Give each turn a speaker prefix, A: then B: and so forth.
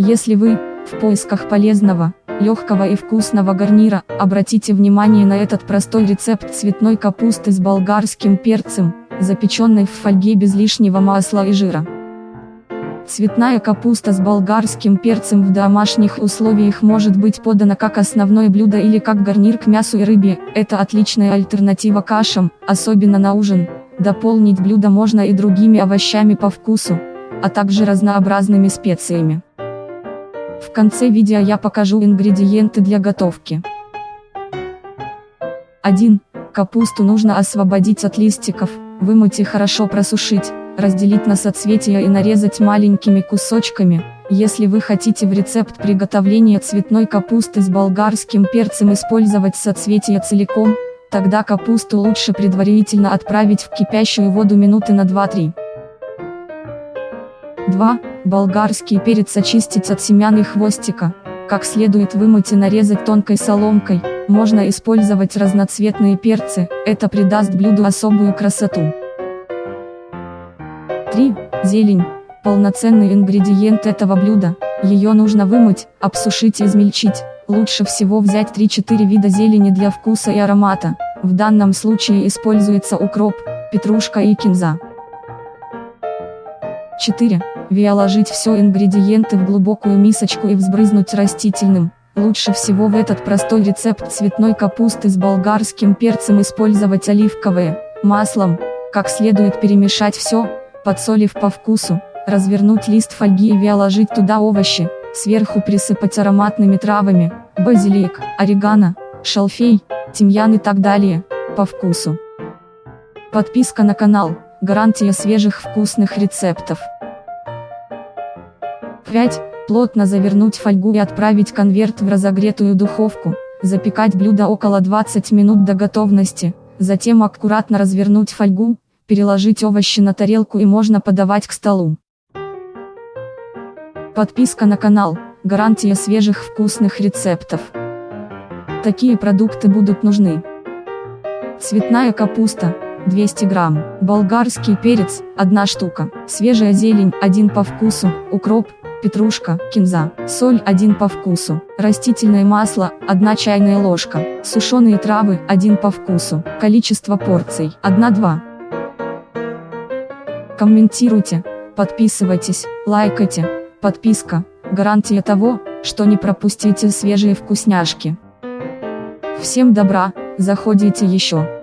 A: Если вы, в поисках полезного, легкого и вкусного гарнира, обратите внимание на этот простой рецепт цветной капусты с болгарским перцем, запеченной в фольге без лишнего масла и жира. Цветная капуста с болгарским перцем в домашних условиях может быть подана как основное блюдо или как гарнир к мясу и рыбе, это отличная альтернатива кашам, особенно на ужин. Дополнить блюдо можно и другими овощами по вкусу, а также разнообразными специями. В конце видео я покажу ингредиенты для готовки. 1. Капусту нужно освободить от листиков, вымыть и хорошо просушить разделить на соцветия и нарезать маленькими кусочками. Если вы хотите в рецепт приготовления цветной капусты с болгарским перцем использовать соцветия целиком, тогда капусту лучше предварительно отправить в кипящую воду минуты на 2-3. 2. Болгарский перец очистить от семян и хвостика. Как следует вымыть и нарезать тонкой соломкой, можно использовать разноцветные перцы, это придаст блюду особую красоту. 3. Зелень. Полноценный ингредиент этого блюда. Ее нужно вымыть, обсушить и измельчить. Лучше всего взять 3-4 вида зелени для вкуса и аромата. В данном случае используется укроп, петрушка и кинза. 4. Виоложить все ингредиенты в глубокую мисочку и взбрызнуть растительным. Лучше всего в этот простой рецепт цветной капусты с болгарским перцем использовать оливковое, маслом, как следует перемешать все, подсолив по вкусу, развернуть лист фольги и виоложить туда овощи, сверху присыпать ароматными травами, базилик, орегано, шалфей, тимьян и так далее, по вкусу. Подписка на канал, гарантия свежих вкусных рецептов. 5. Плотно завернуть фольгу и отправить конверт в разогретую духовку, запекать блюдо около 20 минут до готовности, затем аккуратно развернуть фольгу, переложить овощи на тарелку и можно подавать к столу. Подписка на канал, гарантия свежих вкусных рецептов. Такие продукты будут нужны. Цветная капуста, 200 грамм, болгарский перец, 1 штука, свежая зелень, 1 по вкусу, укроп, петрушка, кинза, соль 1 по вкусу, растительное масло 1 чайная ложка, сушеные травы 1 по вкусу, количество порций 1-2 комментируйте, подписывайтесь, лайкайте, подписка, гарантия того, что не пропустите свежие вкусняшки. Всем добра, заходите еще.